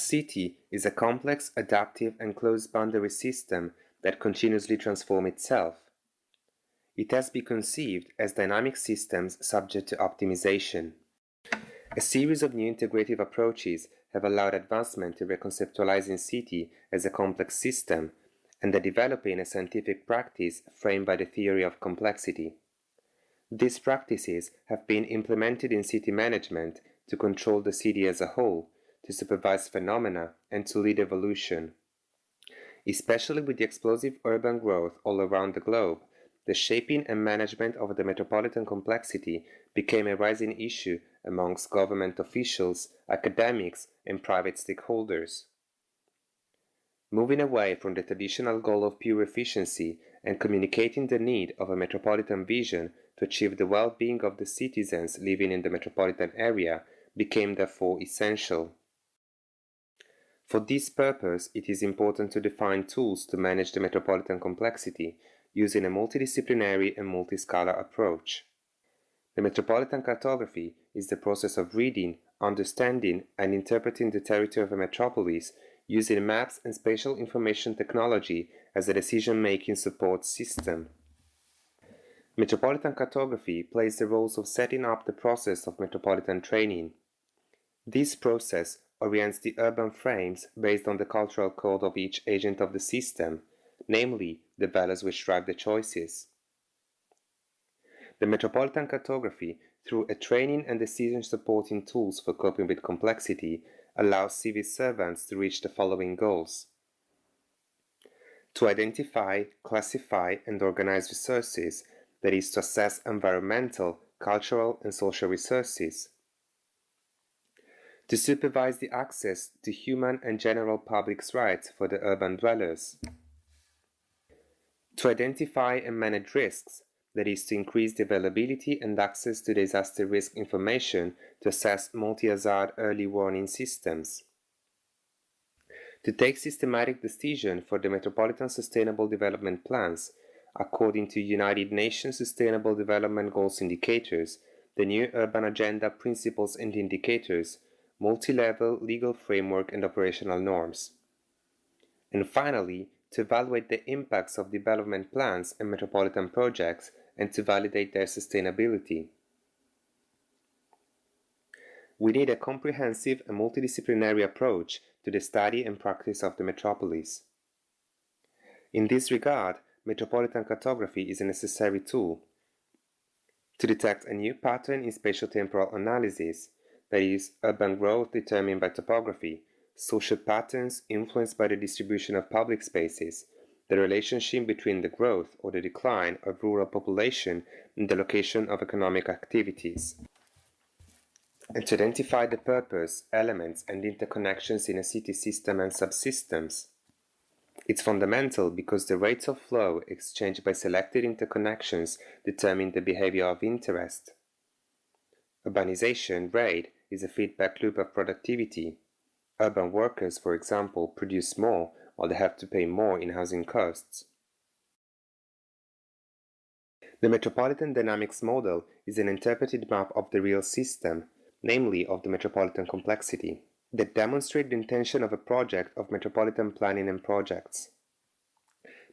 city is a complex, adaptive, and closed boundary system that continuously transforms itself. It has been conceived as dynamic systems subject to optimization. A series of new integrative approaches have allowed advancement to reconceptualizing city as a complex system and the developing a scientific practice framed by the theory of complexity. These practices have been implemented in city management to control the city as a whole, to supervise phenomena, and to lead evolution. Especially with the explosive urban growth all around the globe, the shaping and management of the metropolitan complexity became a rising issue amongst government officials, academics, and private stakeholders. Moving away from the traditional goal of pure efficiency and communicating the need of a metropolitan vision to achieve the well-being of the citizens living in the metropolitan area became therefore essential. For this purpose, it is important to define tools to manage the metropolitan complexity using a multidisciplinary and multiscalar approach. The metropolitan cartography is the process of reading, understanding, and interpreting the territory of a metropolis using maps and spatial information technology as a decision-making support system. Metropolitan cartography plays the roles of setting up the process of metropolitan training. This process orients the urban frames based on the cultural code of each agent of the system, namely the values which drive the choices. The metropolitan cartography, through a training and decision supporting tools for coping with complexity, allows civil servants to reach the following goals. To identify, classify, and organize resources, that is, to assess environmental, cultural, and social resources. To supervise the access to human and general public's rights for the urban dwellers. To identify and manage risks, that is to increase the availability and access to disaster risk information to assess multi-hazard early warning systems. To take systematic decision for the Metropolitan Sustainable Development Plans according to United Nations Sustainable Development Goals indicators, the new Urban Agenda Principles and Indicators, multi-level legal framework and operational norms. And finally, to evaluate the impacts of development plans and metropolitan projects and to validate their sustainability. We need a comprehensive and multidisciplinary approach to the study and practice of the metropolis. In this regard, metropolitan cartography is a necessary tool to detect a new pattern in spatial-temporal analysis, that is, urban growth determined by topography, social patterns influenced by the distribution of public spaces, the relationship between the growth or the decline of rural population and the location of economic activities, and to identify the purpose, elements, and interconnections in a city system and subsystems. It's fundamental because the rates of flow exchanged by selected interconnections determine the behavior of interest. Urbanization rate is a feedback loop of productivity. Urban workers, for example, produce more while they have to pay more in housing costs. The Metropolitan Dynamics Model is an interpreted map of the real system, namely of the metropolitan complexity, that demonstrate the intention of a project of metropolitan planning and projects.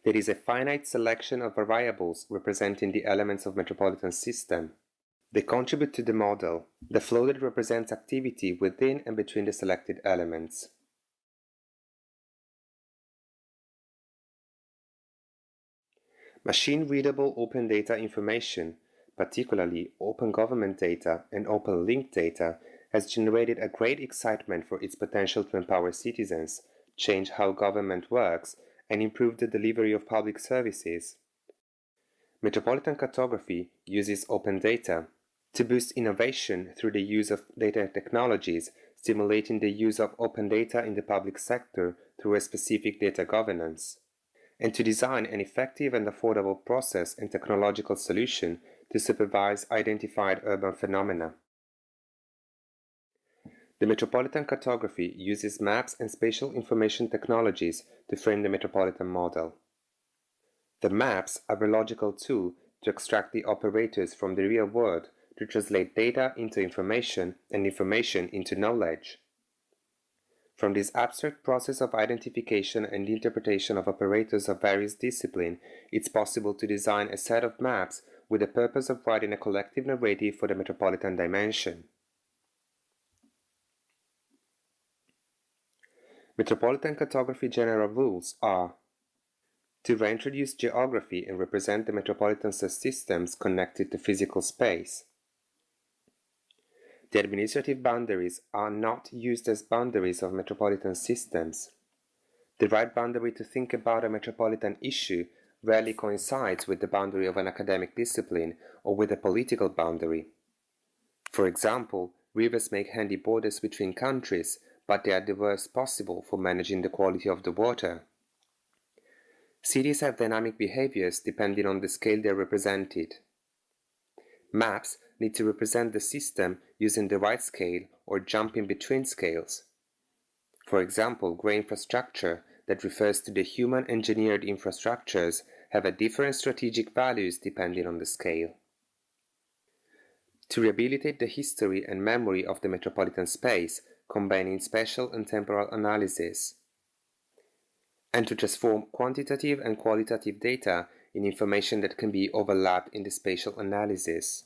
There is a finite selection of variables representing the elements of metropolitan system. They contribute to the model, the flow that represents activity within and between the selected elements. Machine-readable open data information, particularly open government data and open linked data, has generated a great excitement for its potential to empower citizens, change how government works, and improve the delivery of public services. Metropolitan cartography uses open data to boost innovation through the use of data technologies, stimulating the use of open data in the public sector through a specific data governance and to design an effective and affordable process and technological solution to supervise identified urban phenomena. The Metropolitan Cartography uses maps and spatial information technologies to frame the metropolitan model. The maps are a logical tool to extract the operators from the real world to translate data into information and information into knowledge. From this abstract process of identification and interpretation of operators of various disciplines, it's possible to design a set of maps with the purpose of writing a collective narrative for the metropolitan dimension. Metropolitan cartography general rules are to reintroduce geography and represent the metropolitan systems connected to physical space. The administrative boundaries are not used as boundaries of metropolitan systems. The right boundary to think about a metropolitan issue rarely coincides with the boundary of an academic discipline or with a political boundary. For example, rivers make handy borders between countries, but they are the worst possible for managing the quality of the water. Cities have dynamic behaviors depending on the scale they are represented. Maps need to represent the system using the right scale or jumping between scales. For example, gray infrastructure that refers to the human engineered infrastructures have a different strategic values depending on the scale. To rehabilitate the history and memory of the metropolitan space, combining spatial and temporal analysis, and to transform quantitative and qualitative data in information that can be overlapped in the spatial analysis.